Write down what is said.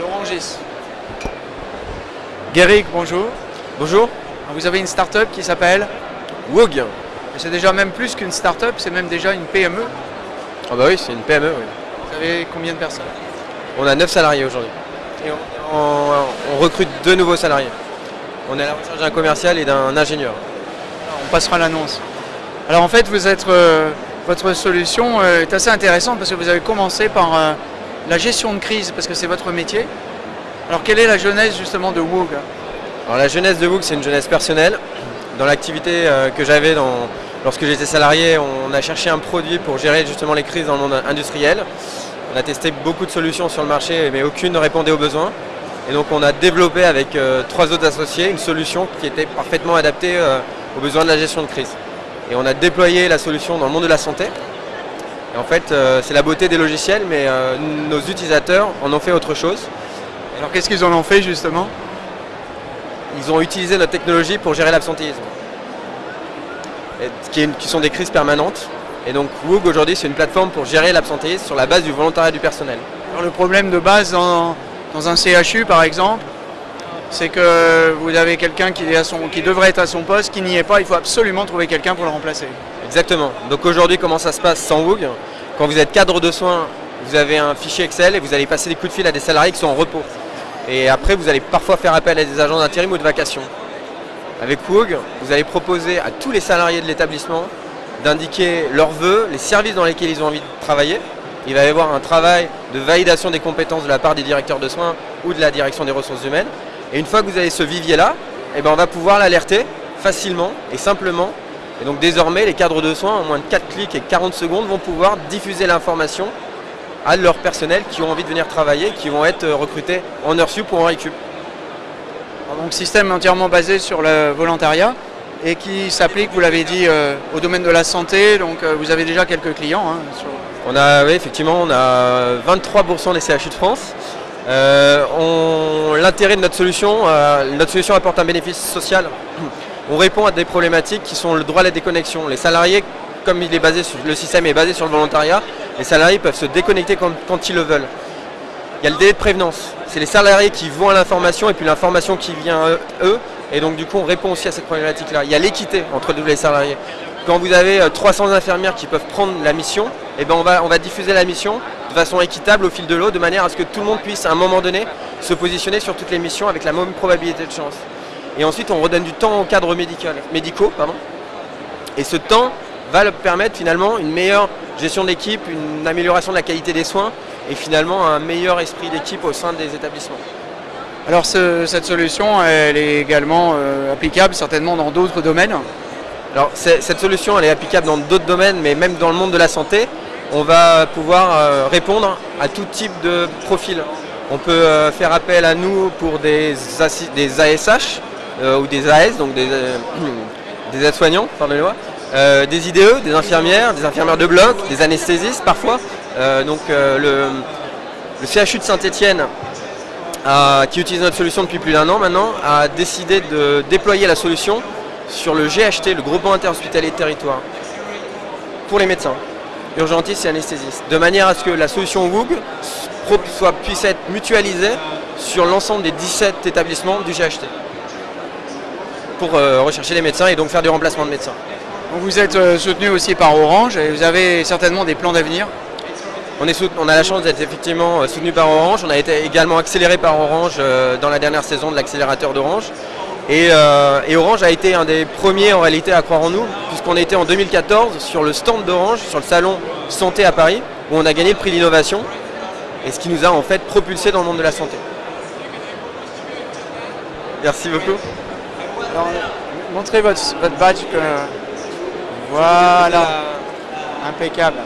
L'orangis. Guéric, bonjour. Bonjour. Vous avez une start-up qui s'appelle Woog. C'est déjà même plus qu'une start-up, c'est même déjà une PME. Ah bah oui, c'est une PME, oui. Vous avez combien de personnes? On a 9 salariés aujourd'hui. Et on, on- on recrute deux nouveaux salariés. On est à la recherche d'un commercial et d'un ingénieur. On passera l'annonce. Alors en fait, vous êtes, euh, votre solution euh, est assez intéressante parce que vous avez commencé par euh, la gestion de crise, parce que c'est votre métier. Alors quelle est la genèse justement de Woog? Alors la jeunesse de Woog, c'est une jeunesse personnelle. Dans l'activité euh, que j'avais lorsque j'étais salarié, on a cherché un produit pour gérer justement les crises dans le monde industriel. On a testé beaucoup de solutions sur le marché, mais aucune ne répondait aux besoins. Et donc on a développé avec euh, trois autres associés une solution qui était parfaitement adaptée euh, aux besoins de la gestion de crise. Et on a déployé la solution dans le monde de la santé. Et en fait, euh, c'est la beauté des logiciels, mais euh, nos utilisateurs en ont fait autre chose. Alors qu'est-ce qu'ils en ont fait justement? Ils ont utilisé notre technologie pour gérer l'absentéisme, qui, sont des crises permanentes. Et donc Woog aujourd'hui c'est une plateforme pour gérer l'absentéisme sur la base du volontariat du personnel. Alors, le problème de base dans, dans un CHU par exemple, c'est que vous avez quelqu'un qui, devrait être à son poste, qui n'y est pas, il faut absolument trouver quelqu'un pour le remplacer. Exactement. Donc aujourd'hui comment ça se passe sans Woog Quand vous êtes cadre de soins, vous avez un fichier Excel et vous allez passer des coups de fil à des salariés qui sont en repos. Et après vous allez parfois faire appel à des agents d'intérim ou de vacation. Avec Woog, vous allez proposer à tous les salariés de l'établissement d'indiquer leurs vœux, les services dans lesquels ils ont envie de travailler. Il va y avoir un travail de validation des compétences de la part des directeurs de soins ou de la direction des ressources humaines. Et une fois que vous avez ce vivier-là, eh ben on va pouvoir l'alerter facilement et simplement. Et donc désormais, les cadres de soins, en moins de 4 clics et 40 secondes, vont pouvoir diffuser l'information à leur personnel qui ont envie de venir travailler, qui vont être euh, recrutés en heure sup ou en récup. Donc système entièrement basé sur le volontariat et qui s'applique, vous l'avez dit, euh, au domaine de la santé. Donc euh, vous avez déjà quelques clients. hein, sur- On a, oui, effectivement, on a 23% des CHU de France. Euh, L'intérêt de notre solution, euh, notre solution apporte un bénéfice social. On répond à des problématiques qui sont le droit à la déconnexion. Les salariés, comme il est basé sur, le système est basé sur le volontariat, les salariés peuvent se déconnecter quand, ils le veulent. Il y a le délai de prévenance. C'est les salariés qui vont à l'information et puis l'information qui vient à eux. Et donc du coup, on répond aussi à cette problématique-là. Il y a l'équité entre les salariés. Quand vous avez euh, 300 infirmières qui peuvent prendre la mission, eh ben on va diffuser la mission de façon équitable au fil de l'eau, de manière à ce que tout le monde puisse à un moment donné se positionner sur toutes les missions avec la même probabilité de chance. Et ensuite, on redonne du temps aux cadres médical- médicaux. Pardon. Et ce temps va leur permettre finalement une meilleure gestion d'équipe, une amélioration de la qualité des soins et finalement un meilleur esprit d'équipe au sein des établissements. Alors ce- cette solution, elle est également euh, applicable certainement dans d'autres domaines. Alors cette solution elle est applicable dans d'autres domaines, mais même dans le monde de la santé, on va pouvoir euh, répondre à tout type de profil. On peut euh, faire appel à nous pour des, ASH euh, ou des AS, donc des, des aides-soignants, pardonnez-moi, euh, des IDE, des infirmières, des infirmières de bloc, des anesthésistes parfois. Donc le, CHU de Saint-Étienne a- qui utilise notre solution depuis plus d'un an maintenant, a décidé de déployer la solution sur le GHT, le groupement interhospitalier de territoire, pour les médecins, urgentistes et anesthésistes, de manière à ce que la solution WOOG soit, puisse être mutualisée sur l'ensemble des 17 établissements du GHT, pour euh, rechercher les médecins et donc faire du remplacement de médecins. Donc, vous êtes euh, soutenu aussi par Orange et vous avez certainement des plans d'avenir? On, est sout- on a la chance d'être effectivement euh, soutenu par Orange. On a été également accéléré par Orange euh, dans la dernière saison de l'accélérateur d'Orange. Et, euh, et Orange a été un des premiers en réalité à croire en nous, puisqu'on était en 2014 sur le stand d'Orange, sur le salon Santé à Paris, où on a gagné le prix d'innovation, et ce qui nous a en fait propulsé dans le monde de la santé. Merci beaucoup. Montrez votre, votre badge. que- Voilà, impeccable.